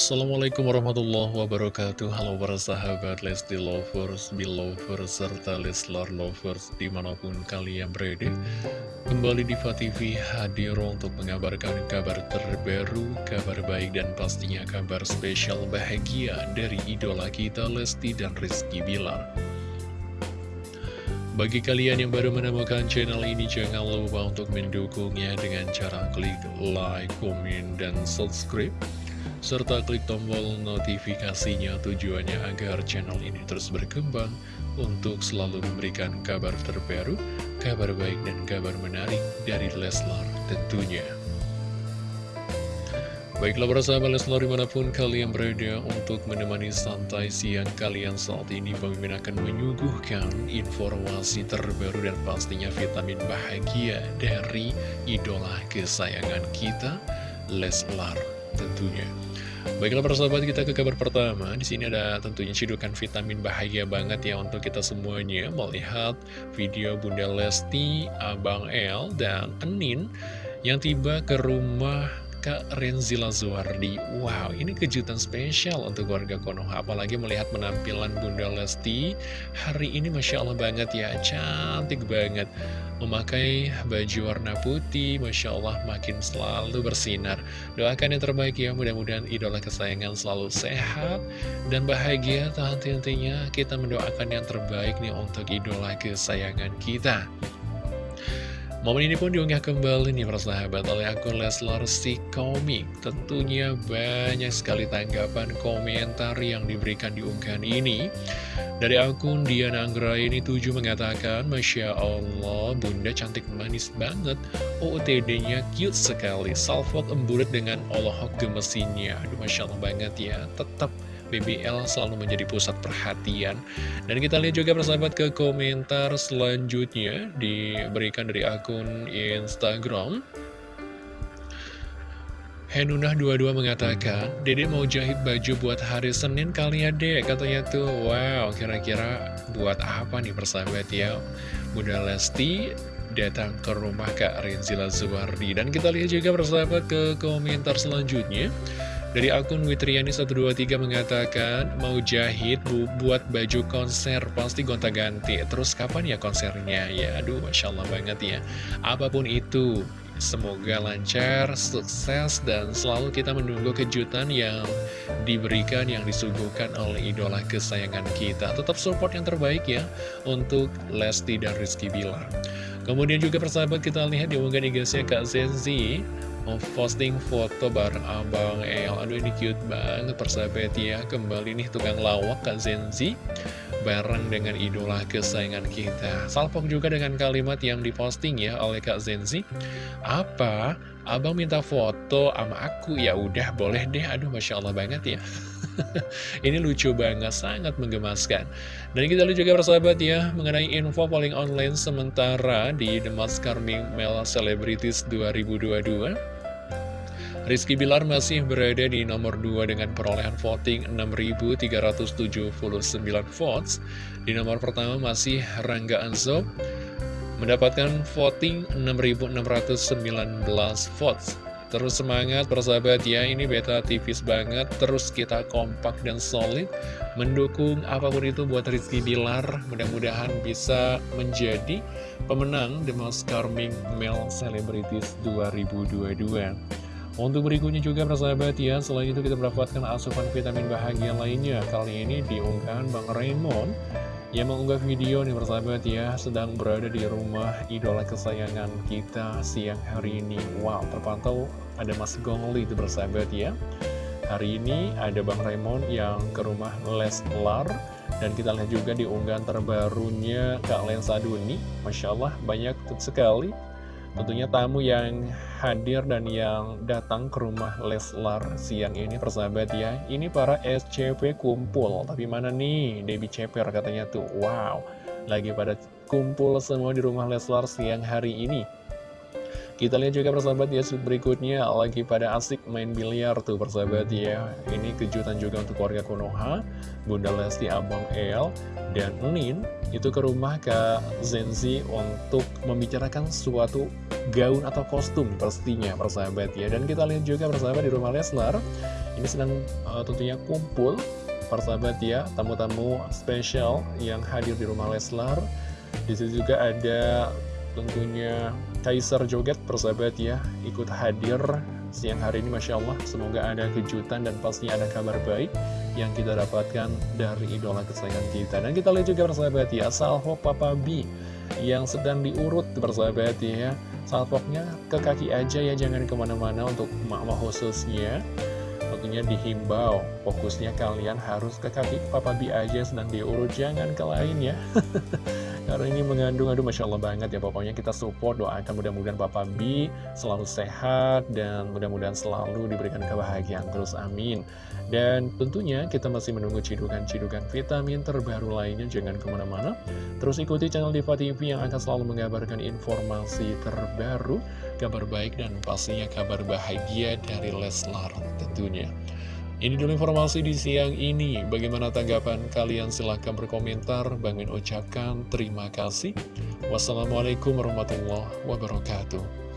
Assalamualaikum warahmatullahi wabarakatuh. Halo para sahabat Lesti Lovers, Belovers, serta Leslar Lovers di mana pun kalian berada. Kembali di TV hadir untuk mengabarkan kabar terbaru, kabar baik dan pastinya kabar spesial bahagia dari idola kita Lesti dan Rizky Bilar. Bagi kalian yang baru menemukan channel ini, jangan lupa untuk mendukungnya dengan cara klik like, komen, dan subscribe serta klik tombol notifikasinya tujuannya agar channel ini terus berkembang untuk selalu memberikan kabar terbaru, kabar baik dan kabar menarik dari Leslar tentunya. Baiklah sahabat Leslar di mana pun kalian berada untuk menemani santai siang kalian saat ini Pemimpin akan menyuguhkan informasi terbaru dan pastinya vitamin bahagia dari idola kesayangan kita Leslar tentunya. Baiklah persahabat kita ke kabar pertama. Di sini ada tentunya cidukan vitamin bahagia banget ya untuk kita semuanya. Melihat video Bunda Lesti, Abang El, dan Enin yang tiba ke rumah Kak Renzila Zuardi Wow, ini kejutan spesial untuk warga Konoha Apalagi melihat penampilan Bunda Lesti. Hari ini Masya Allah banget ya Cantik banget. Memakai baju warna putih Masya Allah makin selalu bersinar. Doakan yang terbaik ya Mudah-mudahan idola kesayangan selalu sehat Dan bahagia. Tahan-tahannya kita mendoakan yang terbaik nih Untuk idola kesayangan kita Momen ini pun diunggah kembali nih persahabat oleh akun Leslar si komik. Tentunya banyak sekali tanggapan komentar yang diberikan di unggahan ini. Dari akun Diana Anggra ini tujuh mengatakan Masya Allah bunda cantik manis banget. OOTD-nya cute sekali. Salfok emburat dengan olohok gemesinnya. Aduh Masya Allah banget ya. Tetap BBL selalu menjadi pusat perhatian Dan kita lihat juga persahabat ke komentar selanjutnya Diberikan dari akun Instagram Henunah 22 mengatakan, Dede mau jahit baju buat hari Senin kali ya dek, katanya tuh. Wow, kira-kira buat apa nih persahabat ya? Bunda Lesti datang ke rumah Kak Rinzila Zuwardi. Dan kita lihat juga persahabat ke komentar selanjutnya. Dari akun Witriani123 mengatakan, mau jahit bu buat baju konser, pasti gonta-ganti. Terus kapan ya konsernya? Ya, aduh, Masya Allah banget ya. Apa pun itu, semoga lancar, sukses, dan selalu kita menunggu kejutan yang diberikan, yang disuguhkan oleh idola kesayangan kita. Tetap support yang terbaik ya, untuk Lesti dan Rizky Bilar. Kemudian juga persahabat kita lihat di unggahan Kak Zenzi posting foto bareng Abang El. Aduh ini cute banget persahabat ya. Kembali nih tukang lawak Kak Zenzi Bareng dengan idola kesayangan kita. Salpok juga dengan kalimat yang diposting ya oleh Kak Zenzi Apa? Abang minta foto sama aku? Ya udah boleh deh. Aduh Masya Allah banget ya. Ini lucu banget, sangat menggemaskan. Dan kita lihat juga persahabat ya Mengenai info paling online sementara Di The Mask Carming Male Celebrities 2022 Rizky Bilar masih berada di nomor 2 dengan perolehan voting 6.379 votes. Di nomor pertama masih Rangga Anzob mendapatkan voting 6.619 votes. Terus semangat persahabat ya, ini beta tipis banget, terus kita kompak dan solid, mendukung apa pun itu buat Rizky Bilar, mudah-mudahan bisa menjadi pemenang The Most Charming Male Celebrities 2022. Untuk berikutnya juga persahabat ya, selain itu kita mendapatkan asupan vitamin bahagia lainnya. Kali ini diunggah Bang Raymond yang mengunggah video nih persahabat ya, sedang berada di rumah idola kesayangan kita siang hari ini. Wow, terpantau ada Mas Gongli itu persahabat ya. Hari ini ada Bang Raymond yang ke rumah Leslar dan kita lihat juga di unggahan terbarunya Kak Lensa Duni Masya Allah banyak sekali Tentunya tamu yang hadir dan yang datang ke rumah Leslar siang ini persahabat ya. Ini para SCP kumpul. Tapi mana nih? Debbie Ceper katanya tuh. Wow. Lagi pada kumpul semua di rumah Leslar siang hari ini. Kita lihat juga persahabat ya berikutnya. Lagi pada asik main biliar tuh persahabat ya. Ini kejutan juga untuk keluarga Konoha Bunda Lesti Abang El dan Nin itu ke rumah Kak Zenzi untuk membicarakan suatu gaun atau kostum pastinya persahabat ya. Dan kita lihat juga persahabat di rumah Leslar Ini sedang uh, tentunya kumpul persahabat ya tamu-tamu spesial yang hadir di rumah Leslar. Di situ juga ada tentunya Kaiser Joget persahabat ya ikut hadir siang hari ini Masya Allah semoga ada kejutan dan pastinya ada kabar baik yang kita dapatkan dari idola kesayangan kita. Dan kita lihat juga persahabat ya salvo Papa B yang sedang diurut persahabat ya. Salvoknya ke kaki aja ya jangan ke mana-mana untuk mama khususnya. Tentunya dihimbau fokusnya kalian harus ke kaki Papa B aja sedang diurut jangan ke lain ya karena ini mengandung aduh Masya Allah banget ya. Pokoknya kita support doakan. Mudah-mudahan Papa B selalu sehat dan mudah-mudahan selalu diberikan kebahagiaan terus. Amin. Dan tentunya kita masih menunggu cidukan-cidukan vitamin terbaru lainnya. Jangan ke mana-mana. Terus ikuti channel Diva TV yang akan selalu mengabarkan informasi terbaru kabar baik dan pastinya kabar bahagia dari Leslar tentunya ini dulu informasi di siang ini. Bagaimana tanggapan kalian? Silahkan berkomentar. Bang ucapkan terima kasih. Wassalamualaikum warahmatullahi wabarakatuh.